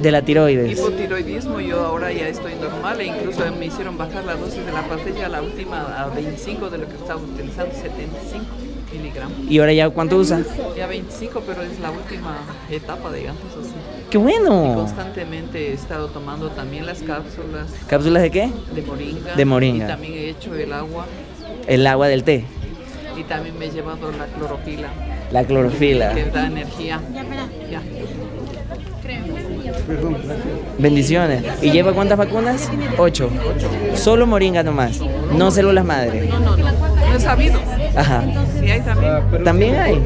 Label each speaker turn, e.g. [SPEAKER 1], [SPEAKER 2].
[SPEAKER 1] De la tiroides.
[SPEAKER 2] Hipotiroidismo, yo ahora ya estoy normal e incluso me hicieron bajar la dosis de la pastilla, la última a 25 de lo que estaba utilizando, 75 miligramos.
[SPEAKER 1] ¿Y ahora ya cuánto usa?
[SPEAKER 2] Ya 25, pero es la última etapa, digamos así.
[SPEAKER 1] ¡Qué bueno!
[SPEAKER 2] Constantemente he estado tomando también las cápsulas
[SPEAKER 1] ¿Cápsulas de qué?
[SPEAKER 2] de moringa.
[SPEAKER 1] De moringa.
[SPEAKER 2] Y también he hecho el agua
[SPEAKER 1] El agua del té,
[SPEAKER 2] y también me he llevado la clorofila,
[SPEAKER 1] la clorofila.
[SPEAKER 2] que da energía. Ya.
[SPEAKER 1] Bendiciones. ¿Y lleva cuántas vacunas? Ocho. Solo moringa nomás, no células madre.
[SPEAKER 2] No, no, no. No he sabido.
[SPEAKER 1] Ajá.
[SPEAKER 2] Si hay también.
[SPEAKER 1] También hay.